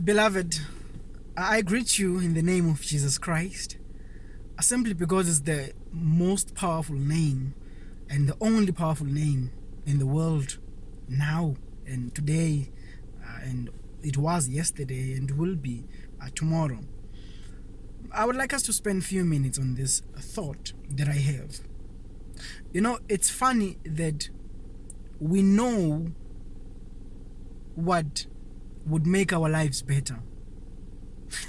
Beloved, I greet you in the name of Jesus Christ, simply because it's the most powerful name and the only powerful name in the world now and today, uh, and it was yesterday and will be uh, tomorrow. I would like us to spend a few minutes on this thought that I have. You know, it's funny that we know what would make our lives better.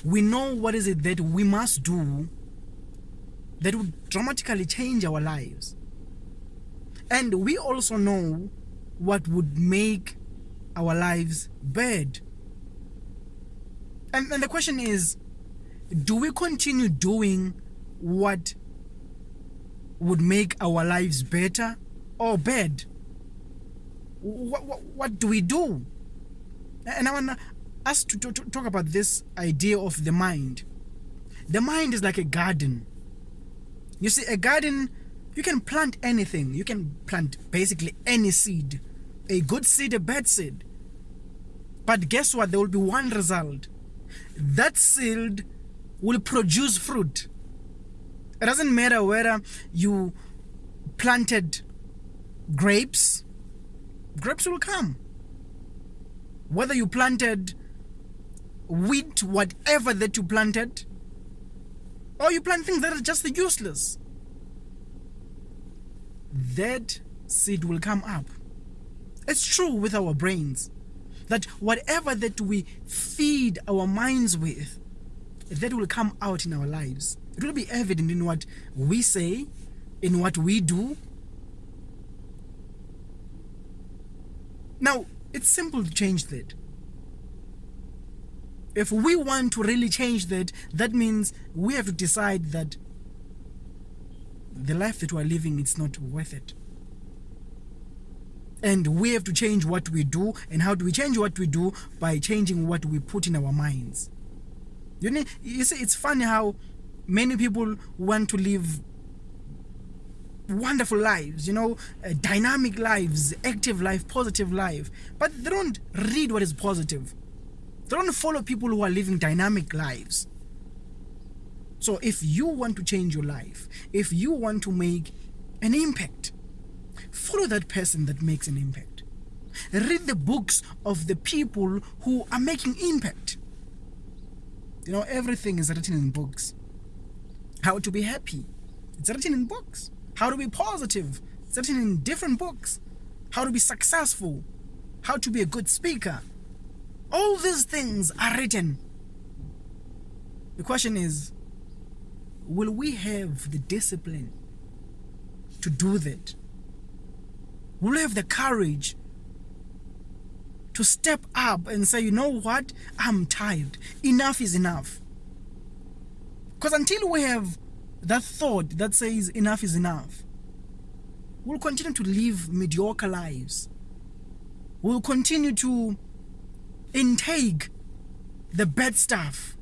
We know what is it that we must do that would dramatically change our lives. And we also know what would make our lives bad. And, and the question is do we continue doing what would make our lives better or bad? What, what, what do we do? And I want us to, to, to talk about this idea of the mind. The mind is like a garden. You see, a garden, you can plant anything. You can plant basically any seed. A good seed, a bad seed. But guess what? There will be one result. That seed will produce fruit. It doesn't matter whether you planted grapes, grapes will come. Whether you planted wheat, whatever that you planted, or you plant things that are just useless, that seed will come up. It's true with our brains that whatever that we feed our minds with, that will come out in our lives. It will be evident in what we say, in what we do. Now, it's simple to change that. If we want to really change that, that means we have to decide that the life that we're living is not worth it. And we have to change what we do. And how do we change what we do? By changing what we put in our minds. You, know, you see, it's funny how many people want to live wonderful lives, you know, uh, dynamic lives, active life, positive life, but they don't read what is positive. They don't follow people who are living dynamic lives. So if you want to change your life, if you want to make an impact, follow that person that makes an impact. Read the books of the people who are making impact. You know, everything is written in books. How to be happy, it's written in books. How to be positive, written in different books. How to be successful, how to be a good speaker. All these things are written. The question is, will we have the discipline to do that? Will we have the courage to step up and say, you know what? I'm tired. Enough is enough. Because until we have that thought that says enough is enough, we'll continue to live mediocre lives. We'll continue to intake the bad stuff.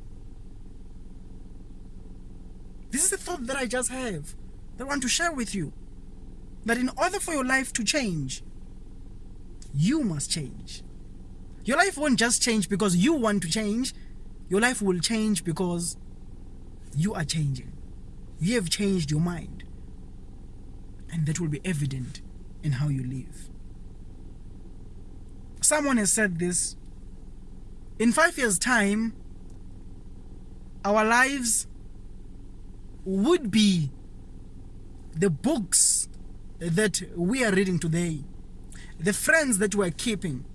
This is the thought that I just have that I want to share with you. That in order for your life to change, you must change. Your life won't just change because you want to change. Your life will change because you are changing. You have changed your mind. And that will be evident in how you live. Someone has said this. In five years' time, our lives would be the books that we are reading today, the friends that we're keeping,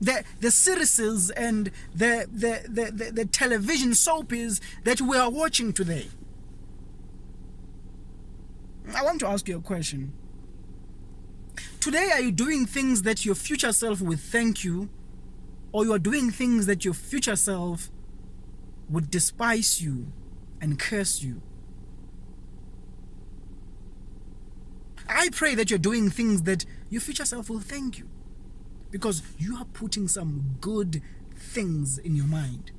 the the series and the the, the, the, the television soapies that we are watching today. I want to ask you a question. Today, are you doing things that your future self would thank you, or you are doing things that your future self would despise you and curse you? I pray that you're doing things that your future self will thank you because you are putting some good things in your mind.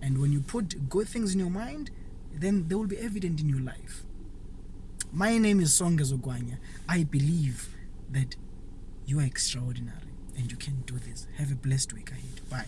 And when you put good things in your mind, then they will be evident in your life. My name is Songa Zogwanya. I believe that you are extraordinary and you can do this. Have a blessed week ahead. Bye.